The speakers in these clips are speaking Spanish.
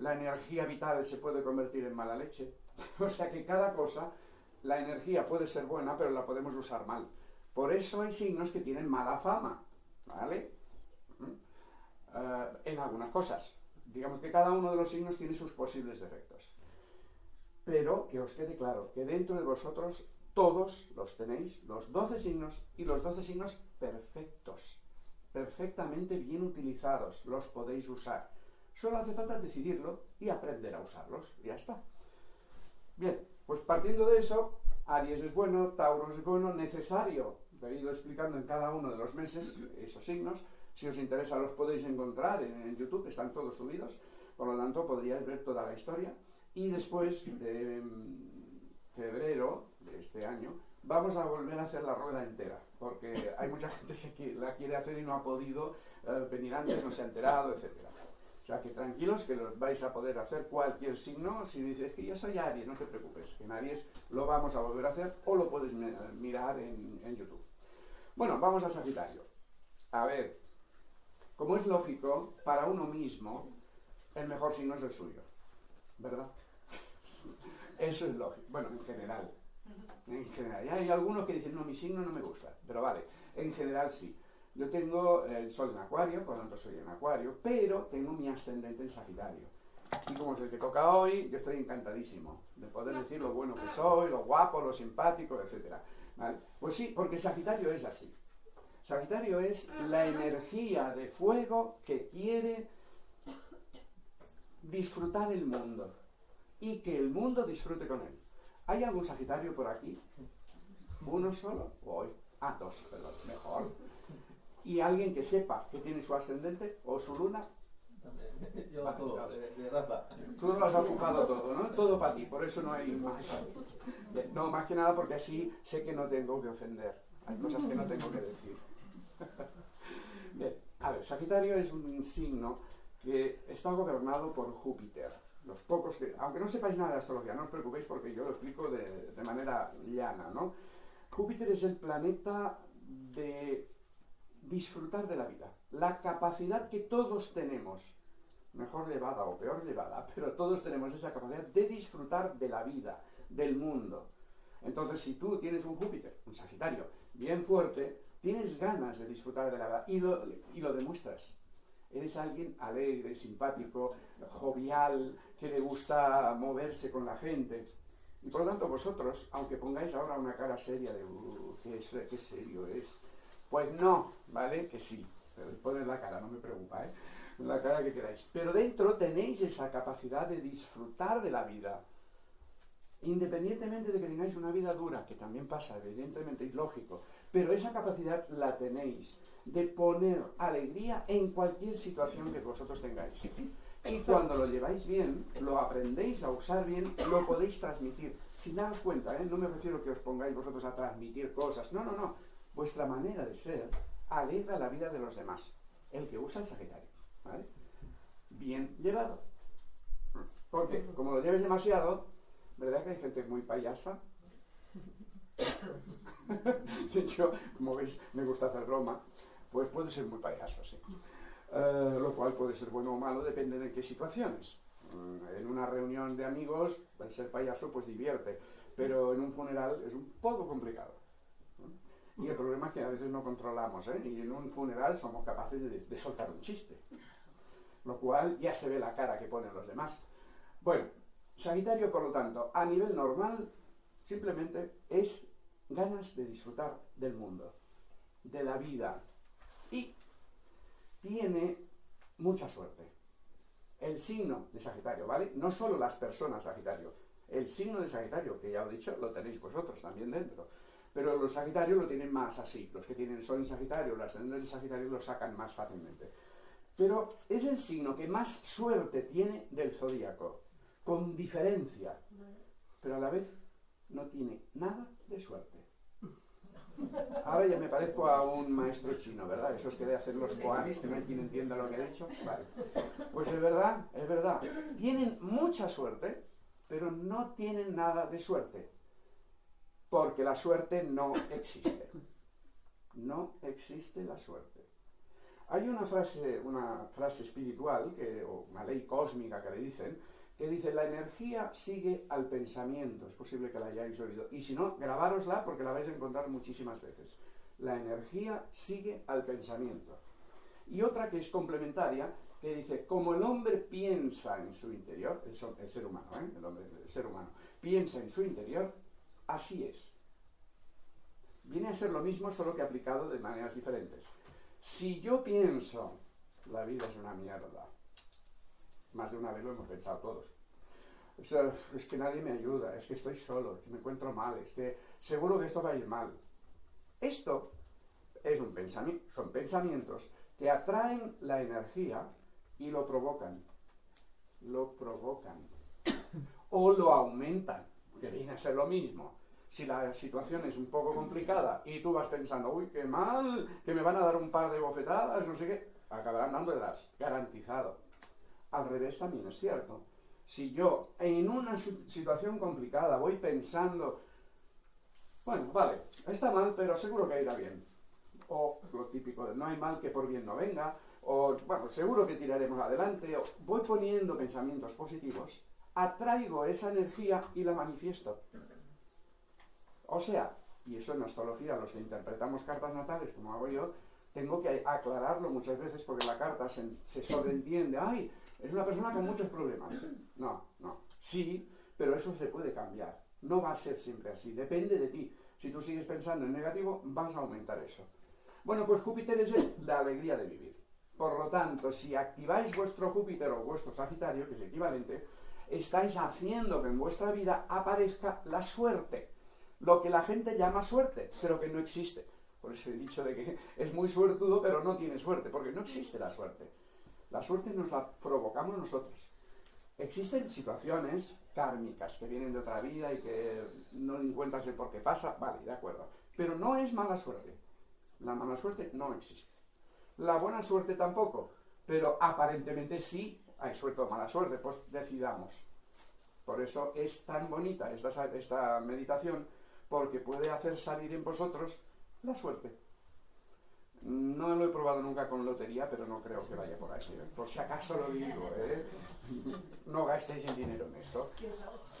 la energía vital se puede convertir en mala leche. o sea que cada cosa, la energía puede ser buena, pero la podemos usar mal. Por eso hay signos que tienen mala fama, ¿vale? Eh, en algunas cosas. Digamos que cada uno de los signos tiene sus posibles defectos. Pero que os quede claro que dentro de vosotros todos los tenéis, los 12 signos y los 12 signos perfectos, perfectamente bien utilizados, los podéis usar. Solo hace falta decidirlo y aprender a usarlos. Ya está. Bien, pues partiendo de eso, Aries es bueno, Tauro es bueno, necesario. He ido explicando en cada uno de los meses esos signos. Si os interesa los podéis encontrar en, YouTube, están todos subidos. Por lo tanto, podríais ver toda la historia. Y después de mm, febrero de este año, vamos a volver a hacer la rueda entera, porque hay mucha gente que la quiere hacer y no ha podido eh, venir antes, no se ha enterado, etcétera. O sea, que tranquilos, que vais a poder hacer cualquier signo. Si dices que yo soy Aries, no te preocupes, que en Aries lo vamos a volver a hacer o lo puedes mirar en, en YouTube. Bueno, vamos a Sagitario. A ver, como es lógico, para uno mismo, el mejor signo es el suyo. ¿Verdad? Eso es lógico. Bueno, en general. En general. hay algunos que dicen, no, mi signo no me gusta. Pero vale, en general sí. Yo tengo el sol en acuario, por lo tanto soy en acuario, pero tengo mi ascendente en sagitario. Y como es el que toca hoy, yo estoy encantadísimo de poder decir lo bueno que soy, lo guapo, lo simpático, etc. Pues sí, porque Sagitario es así. Sagitario es la energía de fuego que quiere disfrutar el mundo y que el mundo disfrute con él. ¿Hay algún Sagitario por aquí? ¿Uno solo? Hoy. Ah, dos, perdón, mejor y alguien que sepa que tiene su ascendente o su luna. Yo todo, de, Rafa. Tú lo has ocupado todo, ¿no? Todo para ti, por eso no hay más. No, más que nada porque así sé que no tengo que ofender. Hay cosas que no tengo que decir. Bien, a ver, Sagitario es un signo que está gobernado por Júpiter. Los pocos que, aunque no sepáis nada de astrología, no os preocupéis porque yo lo explico de, de manera llana, ¿no? Júpiter es el planeta de disfrutar de la vida. La capacidad que todos tenemos, mejor llevada o peor llevada, pero todos tenemos esa capacidad de disfrutar de la vida, del mundo. Entonces, si tú tienes un Júpiter, un Sagitario, bien fuerte, tienes ganas de disfrutar de la vida y lo, demuestras. Eres alguien alegre, simpático, jovial, que le gusta moverse con la gente. Y por lo tanto vosotros, aunque pongáis ahora una cara seria de, uh, qué, qué serio es, pues no, ¿vale? Que sí. Pero poner la cara, no me preocupa, ¿eh? La cara que queráis. Pero dentro tenéis esa capacidad de disfrutar de la vida. Independientemente de que tengáis una vida dura, que también pasa, evidentemente, es lógico, pero esa capacidad la tenéis de poner alegría en cualquier situación que vosotros tengáis. Y cuando lo lleváis bien, lo aprendéis a usar bien, lo podéis transmitir. Sin daros cuenta, ¿eh? no me refiero que os pongáis vosotros a transmitir cosas, no, no, no vuestra manera de ser alegra la vida de los demás. El que usa el Sagitario. ¿vale? Bien llevado. Porque, como lo lleves demasiado, ¿verdad que hay gente muy payasa? Yo, como veis, me gusta hacer broma, pues puede ser muy payaso, sí. Eh, lo cual puede ser bueno o malo, depende de qué situaciones. Mm, en una reunión de amigos, el ser payaso pues divierte, pero en un funeral es un poco complicado. Y el problema es que a veces no controlamos, ¿eh? Y en un funeral somos capaces de, soltar un chiste. Lo cual ya se ve la cara que ponen los demás. Bueno, Sagitario, por lo tanto, a nivel normal, simplemente es ganas de disfrutar del mundo, de la vida. Y tiene mucha suerte. El signo de Sagitario, ¿vale? No solo las personas Sagitario, el signo de Sagitario, que ya he dicho, lo tenéis vosotros también dentro. Pero los Sagitarios lo tienen más así. Los que tienen Sol en Sagitario, los ascendentes de Sagitario lo sacan más fácilmente. Pero es el signo que más suerte tiene del zodíaco, con diferencia. Pero a la vez no tiene nada de suerte. Ahora ya me parezco a un maestro chino, ¿verdad? Esos que de hacer los koans, que no hay quien entienda lo que he dicho. Vale. Pues es verdad, es verdad. Tienen mucha suerte, pero no tienen nada de suerte porque la suerte no existe. No existe la suerte. Hay una frase, una frase espiritual, que, o una ley cósmica que le dicen, que dice, la energía sigue al pensamiento. Es posible que la hayáis oído. Y si no, grabárosla porque la vais a encontrar muchísimas veces. La energía sigue al pensamiento. Y otra que es complementaria, que dice, como el hombre piensa en su interior, el, ser humano, ¿eh? el, hombre, el ser humano, piensa en su interior, así es. Viene a ser lo mismo, solo que aplicado de maneras diferentes. Si yo pienso, la vida es una mierda, más de una vez lo hemos pensado todos. Es que nadie me ayuda, es que estoy solo, es que me encuentro mal, es que seguro que esto va a ir mal. Esto es un pensamiento, son pensamientos que atraen la energía y lo provocan. Lo provocan. O lo aumentan, que viene a ser lo mismo si la situación es un poco complicada y tú vas pensando, uy, qué mal, que me van a dar un par de bofetadas, no sé qué, acabarán dándolas, garantizado. Al revés también es cierto. Si yo en una situación complicada voy pensando, bueno, vale, está mal, pero seguro que irá bien. O lo típico de no hay mal que por bien no venga, o bueno, seguro que tiraremos adelante, o voy poniendo pensamientos positivos, atraigo esa energía y la manifiesto. O sea, y eso en astrología, los que interpretamos cartas natales, como hago yo, tengo que aclararlo muchas veces porque la carta se, sobreentiende, ay, es una persona con muchos problemas. No, no. Sí, pero eso se puede cambiar. No va a ser siempre así, depende de ti. Si tú sigues pensando en negativo, vas a aumentar eso. Bueno, pues Júpiter es la alegría de vivir. Por lo tanto, si activáis vuestro Júpiter o vuestro Sagitario, que es equivalente, estáis haciendo que en vuestra vida aparezca la suerte lo que la gente llama suerte, pero que no existe. Por eso he dicho de que es muy suertudo, pero no tiene suerte, porque no existe la suerte. La suerte nos la provocamos nosotros. Existen situaciones kármicas que vienen de otra vida y que no encuentras el por qué pasa, vale, de acuerdo. Pero no es mala suerte. La mala suerte no existe. La buena suerte tampoco, pero aparentemente sí hay suerte o mala suerte, pues decidamos. Por eso es tan bonita esta, esta meditación porque puede hacer salir en vosotros la suerte. No lo he probado nunca con lotería, pero no creo que vaya por ahí. ¿eh? Por si acaso lo digo, ¿eh? No gastéis el dinero en esto.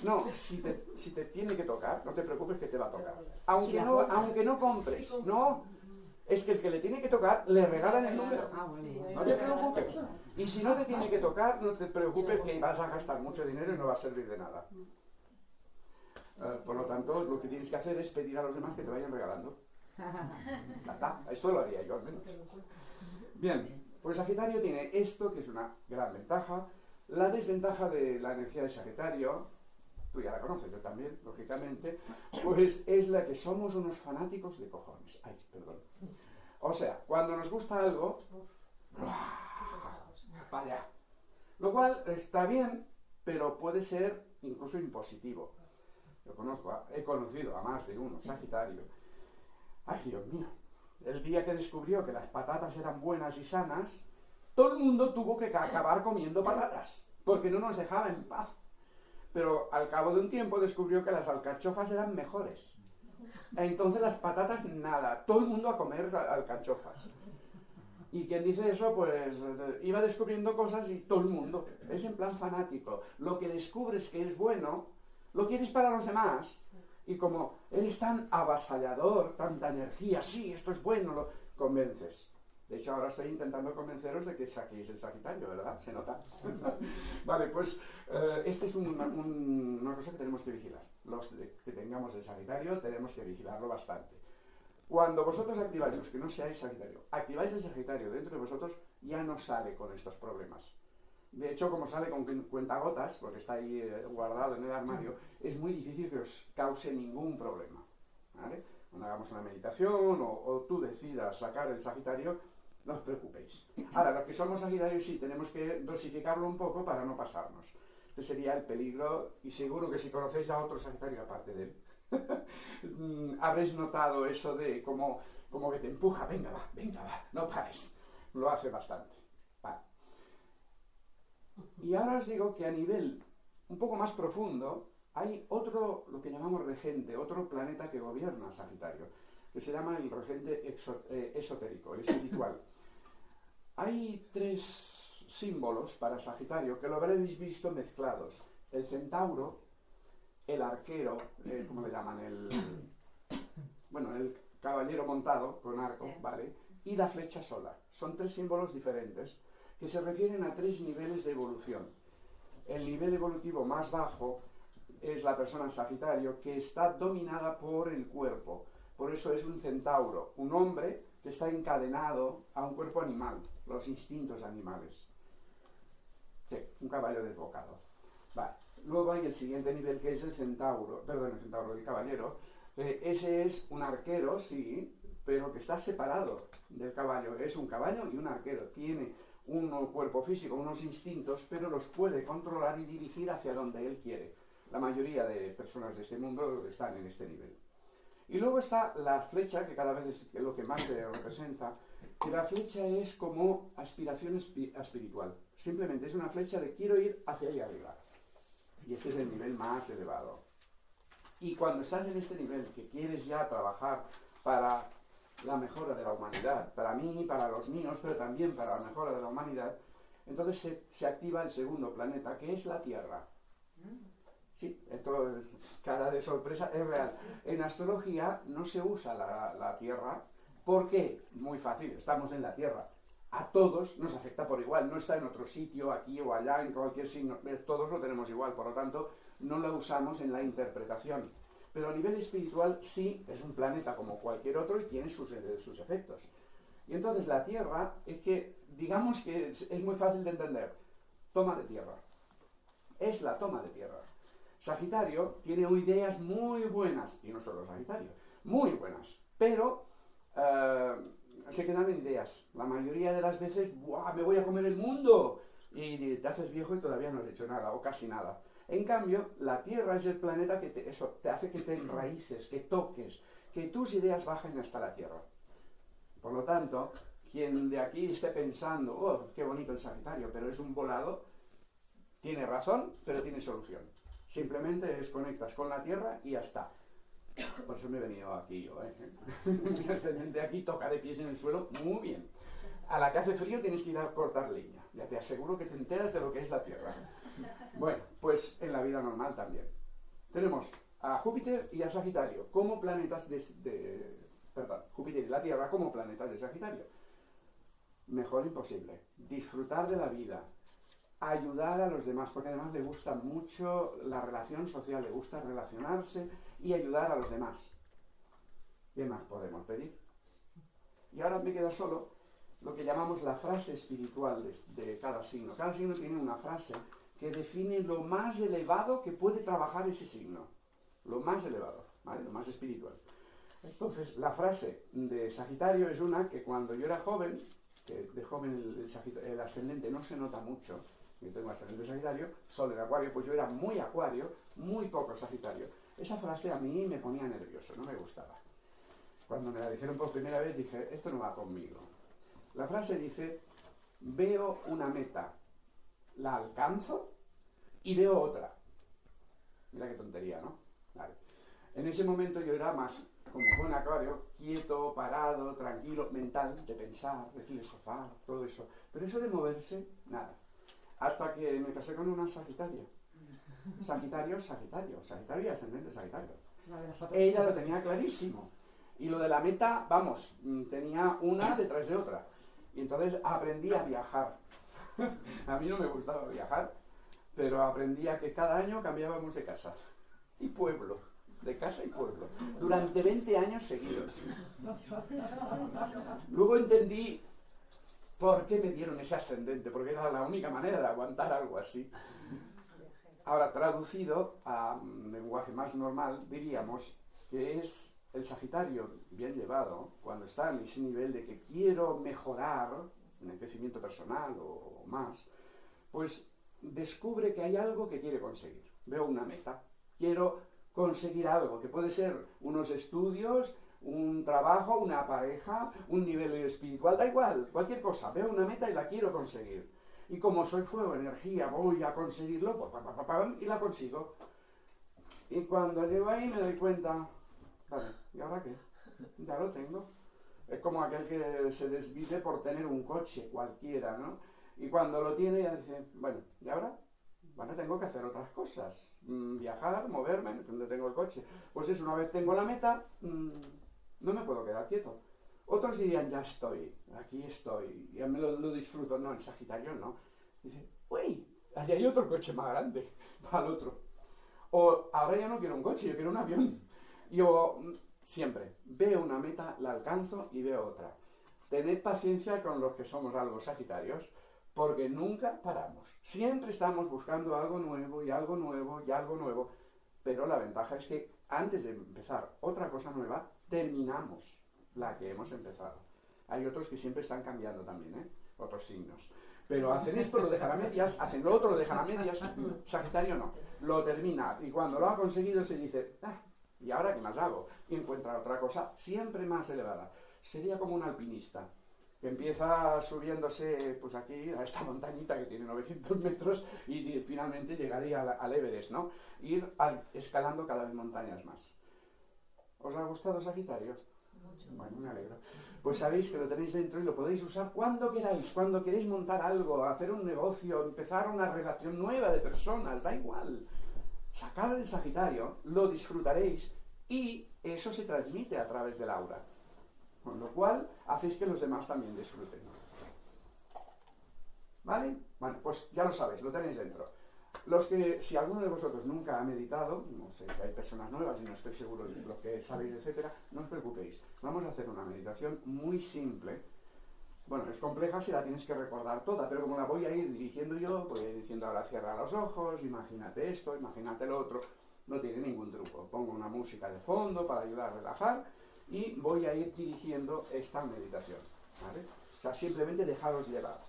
No, si te, si te tiene que tocar, no te preocupes que te va a tocar. Aunque no, aunque no compres, no. Es que el que le tiene que tocar, le regalan el número. Ah, no te preocupes. Y si no te tiene que tocar, no te preocupes que vas a gastar mucho dinero y no va a servir de nada. Eh, por lo tanto, lo que tienes que hacer es pedir a los demás que te vayan regalando. Esto lo haría yo al menos. Bien, pues Sagitario tiene esto, que es una gran ventaja. La desventaja de la energía de Sagitario, tú ya la conoces, yo también, lógicamente, pues es la que somos unos fanáticos de cojones. Ay, perdón. O sea, cuando nos gusta algo, vaya. Lo cual está bien, pero puede ser incluso impositivo conozco, he conocido a más de uno, Sagitario. Ay, Dios mío, el día que descubrió que las patatas eran buenas y sanas, todo el mundo tuvo que acabar comiendo patatas, porque no nos dejaba en paz. Pero al cabo de un tiempo descubrió que las alcachofas eran mejores. Entonces las patatas, nada, todo el mundo a comer alcachofas. Y quien dice eso, pues iba descubriendo cosas y todo el mundo. Es en plan fanático. Lo que descubres que es bueno, lo quieres para los demás. Y como eres tan avasallador, tanta energía, sí, esto es bueno, lo convences. De hecho, ahora estoy intentando convenceros de que saquéis el Sagitario, ¿verdad? Se nota. vale, pues eh, esta es una, una, cosa que tenemos que vigilar. Los que tengamos el Sagitario tenemos que vigilarlo bastante. Cuando vosotros activáis, los que no seáis Sagitario, activáis el Sagitario dentro de vosotros, ya no sale con estos problemas. De hecho, como sale con cuentagotas, porque está ahí eh, guardado en el armario, es muy difícil que os cause ningún problema. Cuando hagamos una meditación o, tú decidas sacar el Sagitario, no os preocupéis. Ahora, los que somos Sagitarios sí tenemos que dosificarlo un poco para no pasarnos. Este sería el peligro, y seguro que si conocéis a otro Sagitario aparte de él, mm, habréis notado eso de como, como que te empuja, venga, va, venga, va, no pares. Lo hace bastante. Y ahora os digo que a nivel un poco más profundo hay otro, lo que llamamos regente, otro planeta que gobierna Sagitario, que se llama el regente eh, esotérico, el espiritual. Hay tres símbolos para Sagitario que lo habréis visto mezclados. El centauro, el arquero, eh, ¿cómo le llaman? El, bueno, el caballero montado con arco, ¿vale? Y la flecha sola. Son tres símbolos diferentes que se refieren a tres niveles de evolución. El nivel evolutivo más bajo es la persona Sagitario que está dominada por el cuerpo. Por eso es un centauro, un hombre que está encadenado a un cuerpo animal, los instintos animales. Sí, un caballo desbocado. Vale. Luego hay el siguiente nivel que es el centauro, perdón, el centauro, el caballero. Eh, ese es un arquero, sí, pero que está separado del caballo. Es un caballo y un arquero. Tiene un cuerpo físico, unos instintos, pero los puede controlar y dirigir hacia donde él quiere. La mayoría de personas de este mundo están en este nivel. Y luego está la flecha, que cada vez es lo que más se representa, que la flecha es como aspiración espiritual. Simplemente es una flecha de quiero ir hacia allá arriba. Y este es el nivel más elevado. Y cuando estás en este nivel, que quieres ya trabajar para la mejora de la humanidad, para mí, para los míos, pero también para la mejora de la humanidad, entonces se, activa el segundo planeta, que es la Tierra. Sí, esto es cara de sorpresa, es real. En astrología no se usa la, Tierra. ¿Por qué? Muy fácil, estamos en la Tierra. A todos nos afecta por igual, no está en otro sitio, aquí o allá, en cualquier signo, todos lo tenemos igual, por lo tanto, no la usamos en la interpretación. Pero a nivel espiritual sí, es un planeta como cualquier otro y tiene sus, eh, sus efectos. Y entonces la Tierra es que, digamos que es muy fácil de entender, toma de tierra. Es la toma de tierra. Sagitario tiene ideas muy buenas, y no solo Sagitario, muy buenas, pero eh, se quedan en ideas. La mayoría de las veces, ¡buah, me voy a comer el mundo! Y te haces viejo y todavía no has hecho nada, o casi nada. En cambio, la Tierra es el planeta que te, eso, te hace que te enraíces, que toques, que tus ideas bajen hasta la Tierra. Por lo tanto, quien de aquí esté pensando, oh, qué bonito el Sagitario, pero es un volado, tiene razón, pero tiene solución. Simplemente desconectas con la tierra y ya está. Por eso me he venido aquí yo. ¿eh? Aquí toca de pies en el suelo muy bien. A la que hace frío tienes que ir a cortar leña. Ya te aseguro que te enteras de lo que es la Tierra. Bueno, pues en la vida normal también. Tenemos a Júpiter y a Sagitario como planetas de, de perdón, Júpiter y la Tierra como planetas de Sagitario. Mejor imposible. Disfrutar de la vida, ayudar a los demás, porque además le gusta mucho la relación social, le gusta relacionarse y ayudar a los demás. ¿Qué más podemos pedir? Y ahora me queda solo lo que llamamos la frase espiritual de, cada signo. Cada signo tiene una frase que define lo más elevado que puede trabajar ese signo. Lo más elevado, ¿vale? Lo más espiritual. Entonces, la frase de Sagitario es una que cuando yo era joven, que de joven el ascendente no se nota mucho, yo tengo ascendente Sagitario, Sol en Acuario, pues yo era muy Acuario, muy poco Sagitario. Esa frase a mí me ponía nervioso, no me gustaba. Cuando me la dijeron por primera vez dije, esto no va conmigo. La frase dice, veo una meta, la alcanzo y veo otra. Mira qué tontería, ¿no? En ese momento yo era más como buen acuario, quieto, parado, tranquilo, mental, de pensar, de filosofar, todo eso. Pero eso de moverse, nada. Hasta que me casé con una Sagitaria. Sagitario, Sagitario. Sagitario y ascendente Sagitario. Ella lo tenía clarísimo. Y lo de la meta, vamos, mm, tenía una detrás de otra. Y entonces aprendí a viajar. a mí no me gustaba viajar, pero aprendí a que cada año cambiábamos de casa y pueblo, de casa y pueblo, durante 20 años seguidos. Luego entendí ¿Por qué me dieron ese ascendente? Porque era la única manera de aguantar algo así. Ahora, traducido a lenguaje más normal, diríamos que es el Sagitario bien llevado, cuando está en ese nivel de que quiero mejorar en el crecimiento personal o más, pues descubre que hay algo que quiere conseguir. Veo una meta. Quiero conseguir algo, que puede ser unos estudios, un trabajo, una pareja, un nivel espiritual, da igual, cualquier cosa, veo una meta y la quiero conseguir. Y como soy fuego, energía, voy a conseguirlo, y la consigo. Y cuando llego ahí me doy cuenta, ¿y ahora qué? Ya lo tengo. Es como aquel que se desvive por tener un coche cualquiera, ¿no? Y cuando lo tiene ya dice, bueno, ¿y ahora? Bueno, tengo que hacer otras cosas. Mm, viajar, moverme, donde tengo el coche. Pues es una vez tengo la meta, mm, no me puedo quedar quieto. Otros dirían, ya estoy, aquí estoy, ya me lo, lo disfruto. No, en Sagitario no. Dice, uy, allí hay otro coche más grande, para el otro. O ahora ya no quiero un coche, yo quiero un avión. Yo mm, siempre veo una meta, la alcanzo y veo otra. Tened paciencia con los que somos algo sagitarios, porque nunca paramos. Siempre estamos buscando algo nuevo y algo nuevo y algo nuevo. Pero la ventaja es que antes de empezar otra cosa nueva, terminamos la que hemos empezado. Hay otros que siempre están cambiando también, ¿eh? otros signos. Pero hacen esto, lo dejan a medias, hacen lo otro, lo dejan a medias. Sagitario no, lo termina. Y cuando lo ha conseguido se dice, ah, ¿y ahora qué más hago? Y encuentra otra cosa siempre más elevada. Sería como un alpinista que empieza subiéndose pues aquí a esta montañita que tiene 900 metros y, finalmente llegaría al, Everest, ¿no? Ir escalando cada vez montañas más. ¿Os ha gustado Sagitario? Bueno, me alegro. Pues sabéis que lo tenéis dentro y lo podéis usar cuando queráis, cuando queréis montar algo, hacer un negocio, empezar una relación nueva de personas, da igual. Sacad el Sagitario, lo disfrutaréis y eso se transmite a través del aura. Con lo cual, hacéis que los demás también disfruten. ¿Vale? Bueno, pues ya lo sabéis, lo tenéis dentro. Los que, si alguno de vosotros nunca ha meditado, no sé, hay personas nuevas y no estoy seguro de lo que sabéis, etcétera, no os preocupéis. Vamos a hacer una meditación muy simple. Bueno, es compleja si la tienes que recordar toda, pero como la voy a ir dirigiendo yo, voy a ir diciendo ahora cierra los ojos, imagínate esto, imagínate lo otro. No tiene ningún truco. Pongo una música de fondo para ayudar a relajar y voy a ir dirigiendo esta meditación. ¿vale? O sea, simplemente dejaros llevar.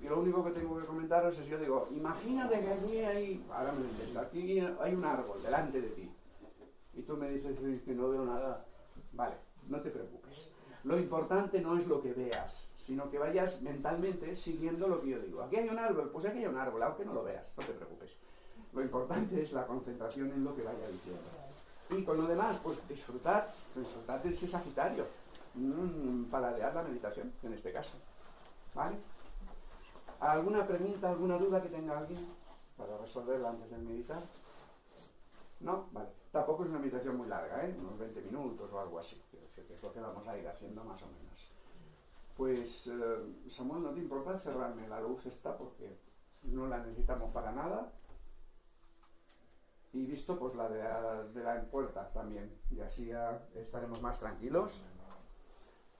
Y lo único que tengo que comentaros es, yo digo, imagínate que allí hay, ahora me lo aquí hay un árbol delante de ti. Y tú me dices que no veo nada. Vale, no te preocupes. Lo importante no es lo que veas, sino que vayas mentalmente siguiendo lo que yo digo. Aquí hay un árbol, pues aquí hay un árbol, aunque no lo veas, no te preocupes. Lo importante es la concentración en lo que vaya diciendo. Y con lo demás, pues disfrutar, disfrutar de ese Sagitario, mmm, para la meditación, en este caso. ¿Vale? ¿Alguna pregunta, alguna duda que tenga alguien para resolverla antes de meditar? ¿No? Vale. Tampoco es una meditación muy larga, ¿eh? Unos 20 minutos o algo así. Que es lo que vamos a ir haciendo más o menos. Pues, eh, Samuel, no te importa cerrarme la luz esta porque no la necesitamos para nada. Y visto pues la de la, de la puerta también. Y así ya estaremos más tranquilos.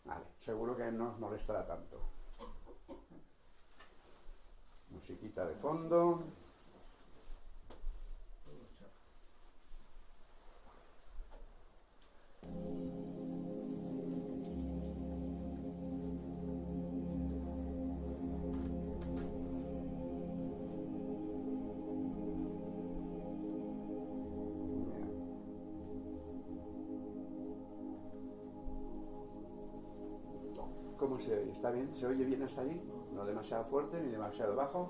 Vale, seguro que no os molestará tanto musiquita de fondo. ¿Está bien? ¿Se oye bien hasta ahí? no demasiado fuerte ni demasiado bajo.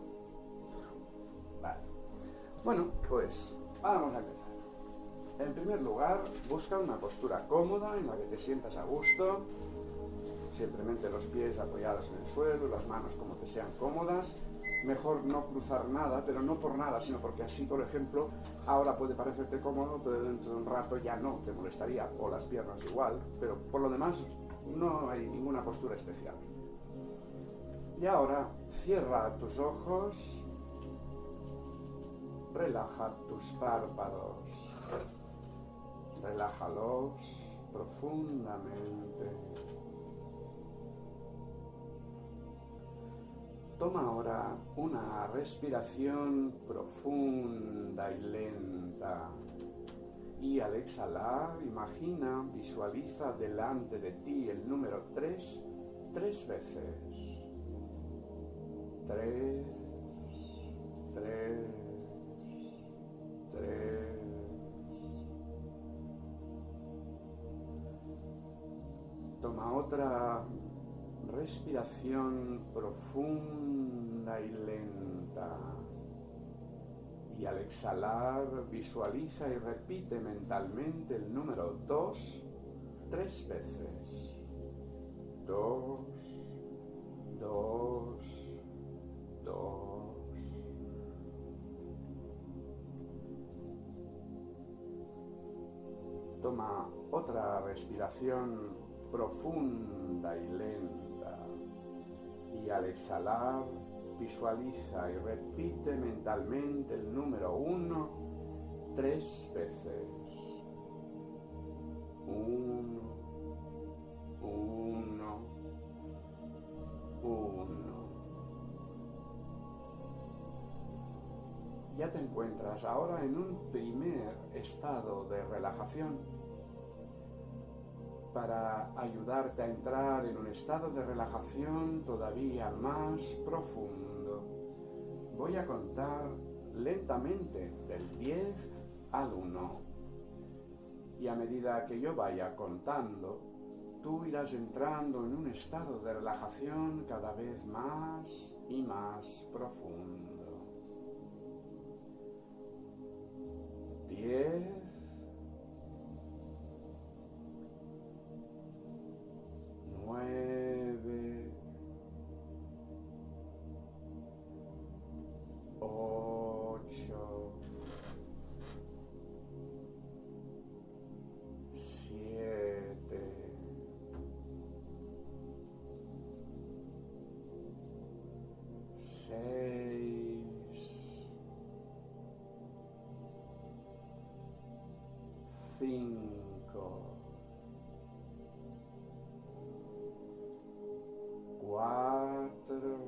Vale. Bueno, pues vamos a empezar. En primer lugar, busca una postura cómoda en la que te sientas a gusto, simplemente los pies apoyados en el suelo, las manos como te sean cómodas. Mejor no cruzar nada, pero no por nada, sino porque así, por ejemplo, ahora puede parecerte cómodo, pero dentro de un rato ya no, te molestaría, o las piernas igual, pero por lo demás no hay ninguna postura especial. Y ahora cierra tus ojos, relaja tus párpados, relájalos profundamente. Toma ahora una respiración profunda y lenta. Y al exhalar, imagina, visualiza delante de ti el número 3 tres veces tres, tres, tres. Toma otra respiración profunda y lenta. Y al exhalar visualiza y repite mentalmente el número dos tres veces. dos, dos, Toma otra respiración profunda y lenta y al exhalar visualiza y repite mentalmente el número uno tres veces. Uno, uno, uno. Ya te encuentras ahora en un primer estado de relajación para ayudarte a entrar en un estado de relajación todavía más profundo. Voy a contar lentamente del 10 al 1. Y a medida que yo vaya contando, tú irás entrando en un estado de relajación cada vez más y más profundo. Cinco, cuatro,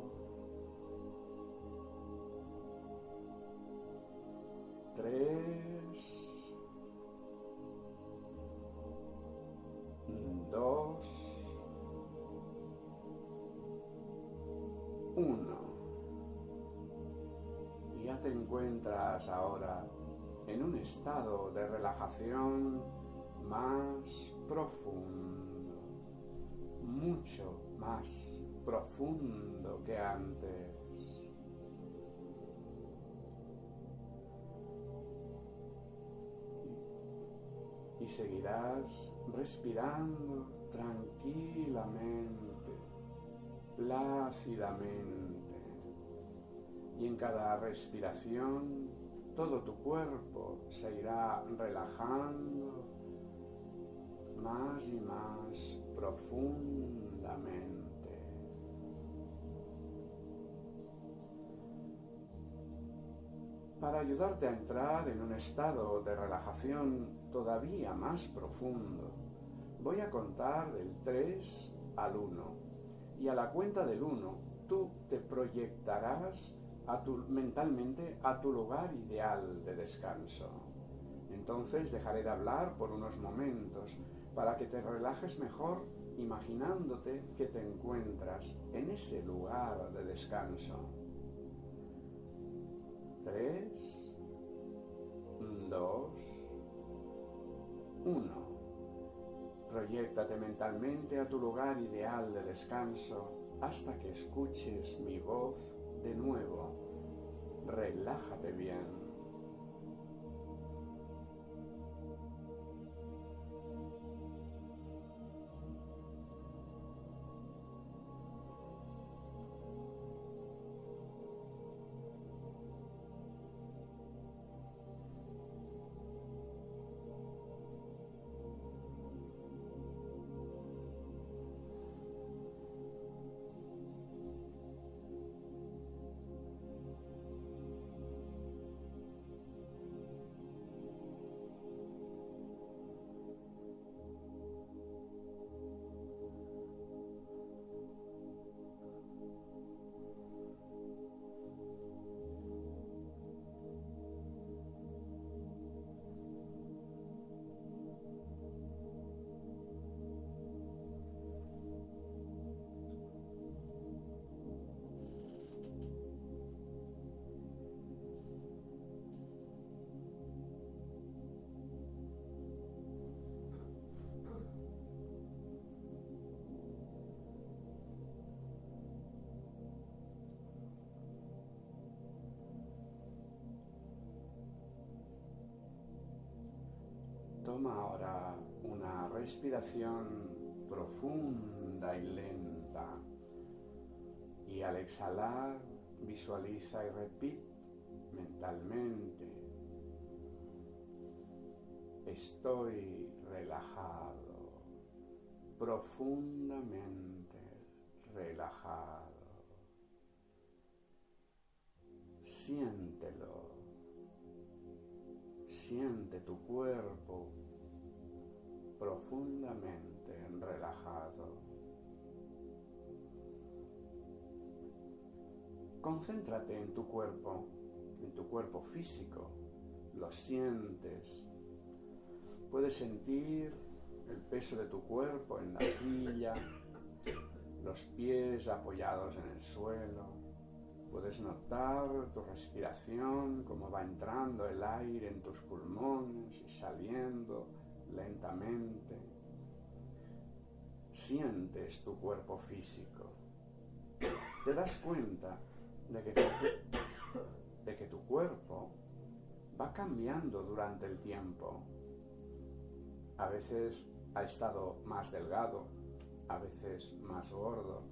tres, dos, uno. Ya te encuentras ahora un estado de relajación más profundo, mucho más profundo que antes. Y seguirás respirando tranquilamente, plácidamente. Y en cada respiración todo tu cuerpo se irá relajando más y más profundamente. Para ayudarte a entrar en un estado de relajación todavía más profundo, voy a contar del 3 al 1 y a la cuenta del 1 tú te proyectarás a tu, mentalmente a tu lugar ideal de descanso. Entonces dejaré de hablar por unos momentos para que te relajes mejor imaginándote que te encuentras en ese lugar de descanso. 3, 2, 1. Proyéctate mentalmente a tu lugar ideal de descanso hasta que escuches mi voz de nuevo. Relájate bien. Toma ahora una respiración profunda y lenta. Y al exhalar, visualiza y repite mentalmente. Estoy relajado, profundamente relajado. Siéntelo. Siente tu cuerpo profundamente relajado. Concéntrate en tu cuerpo, en tu cuerpo físico. Lo sientes. Puedes sentir el peso de tu cuerpo en la silla, los pies apoyados en el suelo. Puedes notar tu respiración, cómo va entrando el aire en tus pulmones y saliendo lentamente. Sientes tu cuerpo físico. Te das cuenta de que, tu, de que tu cuerpo va cambiando durante el tiempo. A veces ha estado más delgado, a veces más gordo,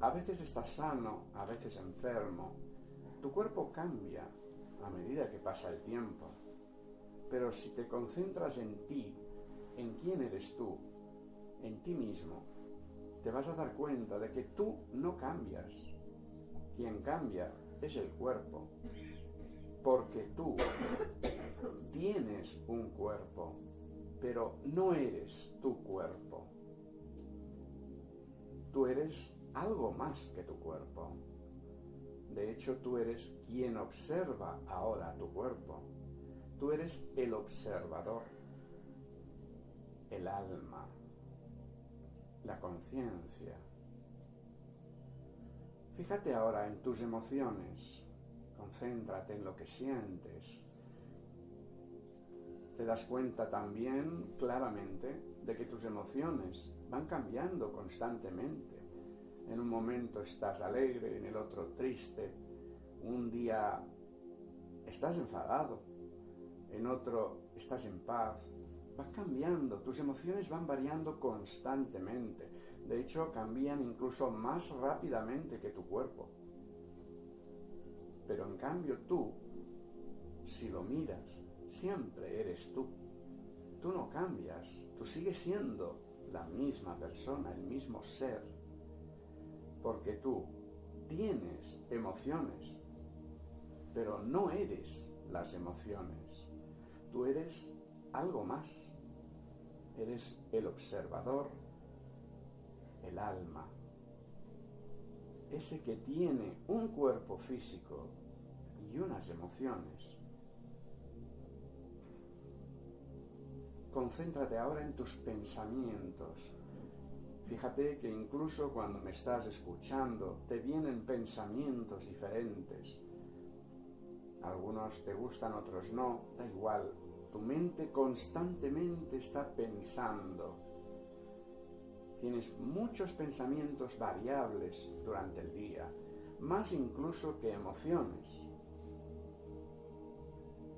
a veces estás sano, a veces enfermo. Tu cuerpo cambia a medida que pasa el tiempo. Pero si te concentras en ti, en quién eres tú, en ti mismo, te vas a dar cuenta de que tú no cambias. Quien cambia es el cuerpo. Porque tú tienes un cuerpo, pero no eres tu cuerpo. Tú eres algo más que tu cuerpo. De hecho, tú eres quien observa ahora tu cuerpo. Tú eres el observador, el alma, la conciencia. Fíjate ahora en tus emociones, concéntrate en lo que sientes. Te das cuenta también claramente de que tus emociones van cambiando constantemente. En un momento estás alegre, en el otro triste, un día estás enfadado, en otro estás en paz. Va cambiando, tus emociones van variando constantemente. De hecho, cambian incluso más rápidamente que tu cuerpo. Pero en cambio tú, si lo miras, siempre eres tú. Tú no cambias, tú sigues siendo la misma persona, el mismo ser. Porque tú tienes emociones, pero no eres las emociones. Tú eres algo más. Eres el observador, el alma, ese que tiene un cuerpo físico y unas emociones. Concéntrate ahora en tus pensamientos. Fíjate que incluso cuando me estás escuchando te vienen pensamientos diferentes. Algunos te gustan, otros no, da igual. Tu mente constantemente está pensando Tienes muchos pensamientos variables durante el día, más incluso que emociones.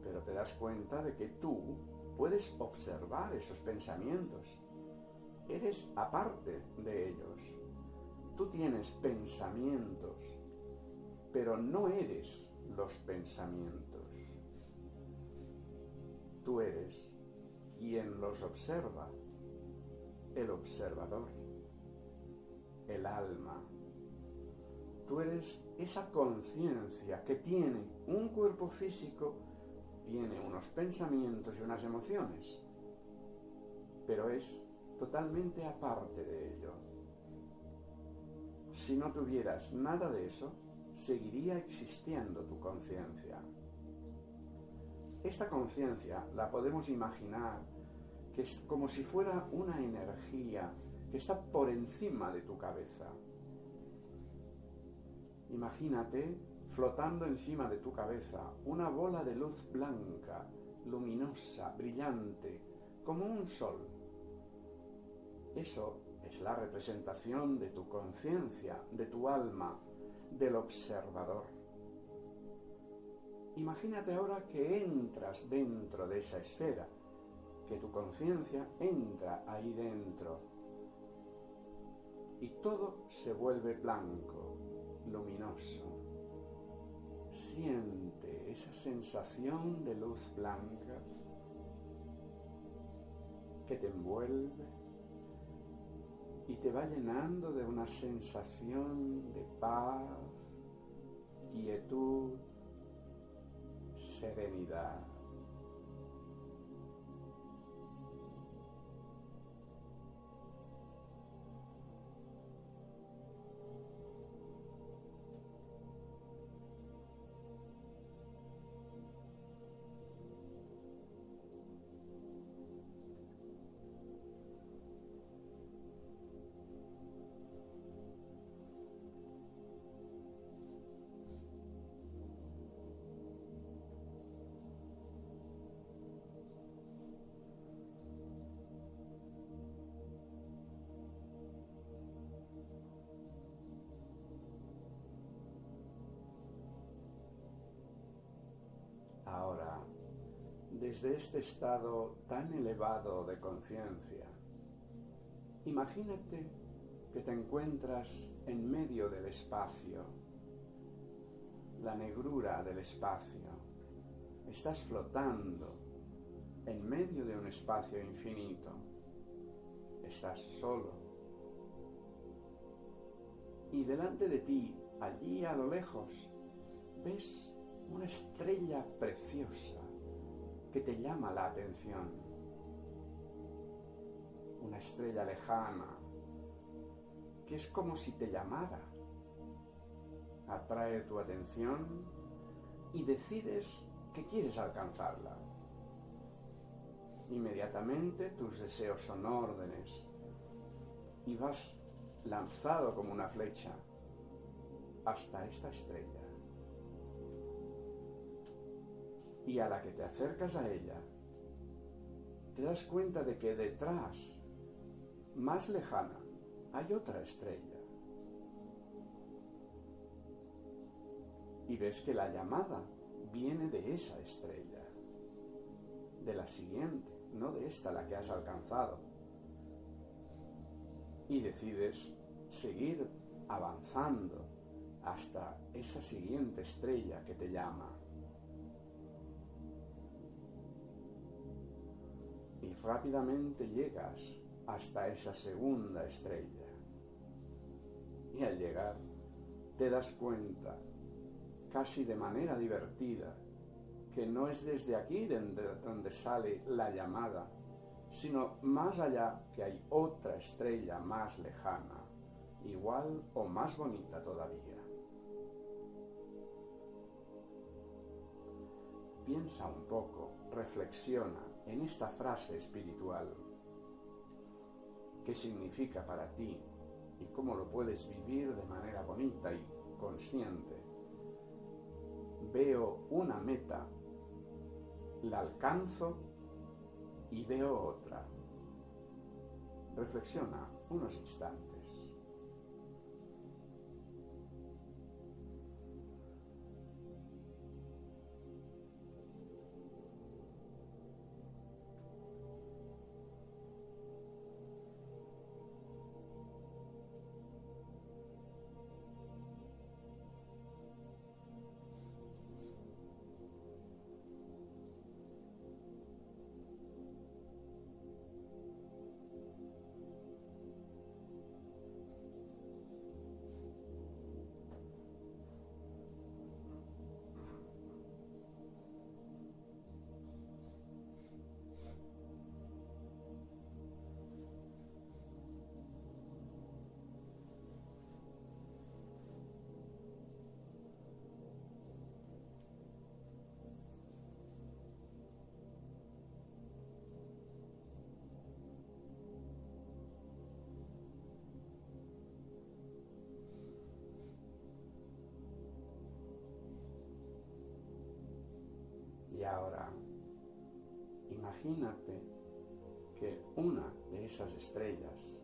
Pero te das cuenta de que tú puedes observar esos pensamientos. Eres aparte de ellos. Tú tienes pensamientos, pero no eres los pensamientos. Tú eres quien los observa el observador, el alma. Tú eres esa conciencia que tiene un cuerpo físico, tiene unos pensamientos y unas emociones, pero es totalmente aparte de ello. Si no tuvieras nada de eso, seguiría existiendo tu conciencia. Esta conciencia la podemos imaginar que es como si fuera una energía que está por encima de tu cabeza. Imagínate flotando encima de tu cabeza una bola de luz blanca, luminosa, brillante, como un sol. Eso es la representación de tu conciencia, de tu alma, del observador. Imagínate ahora que entras dentro de esa esfera que tu conciencia entra ahí dentro y todo se vuelve blanco, luminoso. Siente esa sensación de luz blanca que te envuelve y te va llenando de una sensación de paz, quietud, serenidad. Desde este estado tan elevado de conciencia, imagínate que te encuentras en medio del espacio, la negrura del espacio. Estás flotando en medio de un espacio infinito. Estás solo. Y delante de ti, allí a lo lejos, ves una estrella preciosa que te llama la atención. Una estrella lejana que es como si te llamara. Atrae tu atención y decides que quieres alcanzarla. Inmediatamente tus deseos son órdenes y vas lanzado como una flecha hasta esta estrella. Y a la que te acercas a ella, te das cuenta de que detrás, más lejana, hay otra estrella. Y ves que la llamada viene de esa estrella, de la siguiente, no de esta la que has alcanzado. Y decides seguir avanzando hasta esa siguiente estrella que te llama. Rápidamente llegas hasta esa segunda estrella. Y al llegar te das cuenta, casi de manera divertida, que no es desde aquí donde, sale la llamada, sino más allá que hay otra estrella más lejana, igual o más bonita todavía. Piensa un poco, reflexiona en esta frase espiritual. ¿Qué significa para ti y cómo lo puedes vivir de manera bonita y consciente? Veo una meta, la alcanzo y veo otra. Reflexiona unos instantes. Ahora, imagínate que una de esas estrellas,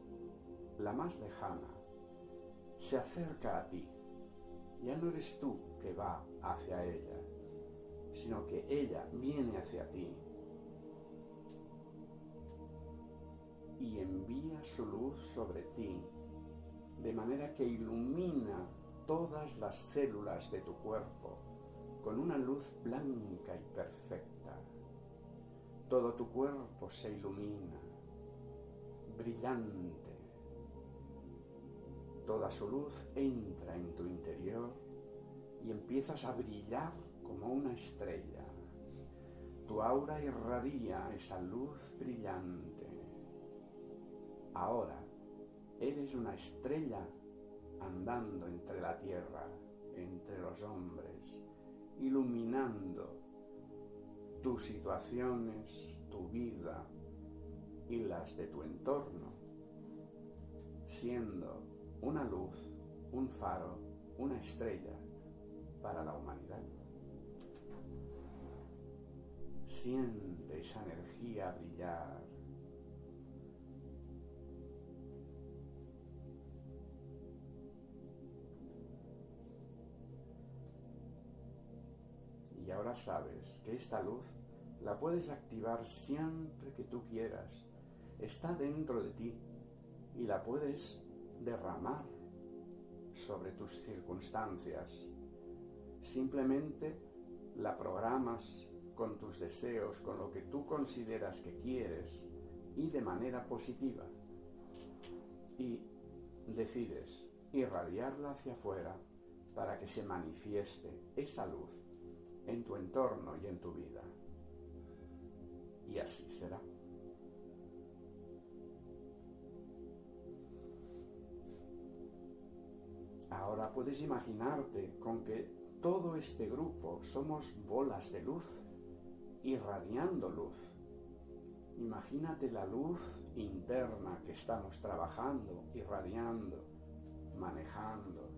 la más lejana, se acerca a ti. Ya no eres tú que va hacia ella, sino que ella viene hacia ti. Y envía su luz sobre ti de manera que ilumina todas las células de tu cuerpo con una luz blanca y perfecta. Todo tu cuerpo se ilumina, brillante. Toda su luz entra en tu interior y empiezas a brillar como una estrella. Tu aura irradia esa luz brillante. Ahora eres una estrella andando entre la tierra, entre los hombres, iluminando tus situaciones, tu vida y las de tu entorno, siendo una luz, un faro, una estrella para la humanidad. Siente esa energía brillar ahora sabes que esta luz la puedes activar siempre que tú quieras. Está dentro de ti y la puedes derramar sobre tus circunstancias. Simplemente la programas con tus deseos, con lo que tú consideras que quieres y de manera positiva. Y decides irradiarla hacia afuera para que se manifieste esa luz en tu entorno y en tu vida. Y así será. Ahora puedes imaginarte con que todo este grupo somos bolas de luz, irradiando luz. Imagínate la luz interna que estamos trabajando, irradiando, manejando.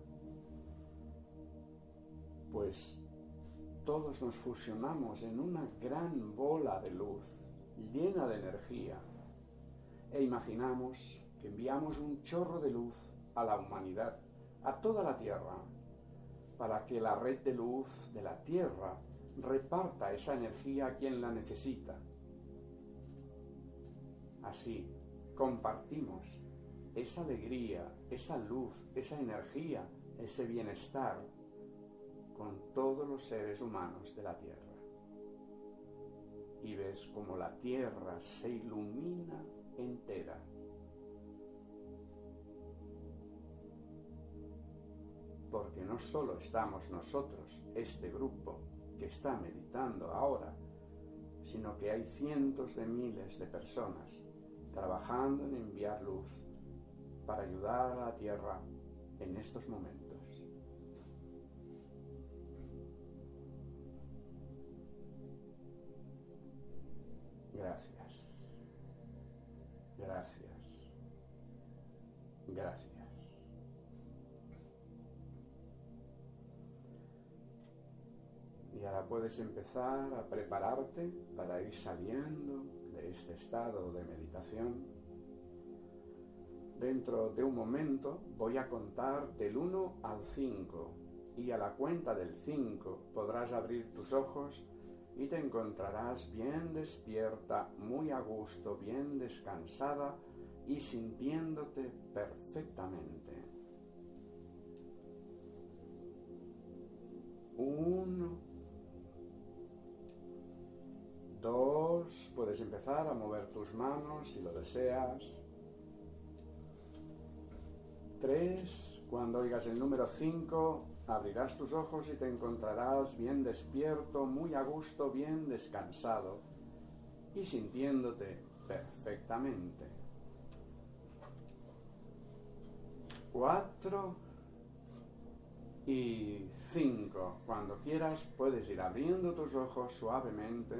Pues todos nos fusionamos en una gran bola de luz llena de energía e imaginamos que enviamos un chorro de luz a la humanidad, a toda la Tierra, para que la red de luz de la Tierra reparta esa energía a quien la necesita. Así compartimos esa alegría, esa luz, esa energía, ese bienestar con todos los seres humanos de la Tierra. Y ves como la Tierra se ilumina entera. Porque no solo estamos nosotros, este grupo que está meditando ahora, sino que hay cientos de miles de personas trabajando en enviar luz para ayudar a la Tierra en estos momentos. Gracias. Gracias. Gracias. Y ahora puedes empezar a prepararte para ir saliendo de este estado de meditación. Dentro de un momento voy a contar del 1 al 5 y a la cuenta del 5 podrás abrir tus ojos y te encontrarás bien despierta, muy a gusto, bien descansada y sintiéndote perfectamente. Uno, dos, puedes empezar a mover tus manos si lo deseas. Tres, cuando oigas el número cinco, Abrirás tus ojos y te encontrarás bien despierto, muy a gusto, bien descansado y sintiéndote perfectamente. Cuatro y cinco. Cuando quieras puedes ir abriendo tus ojos suavemente.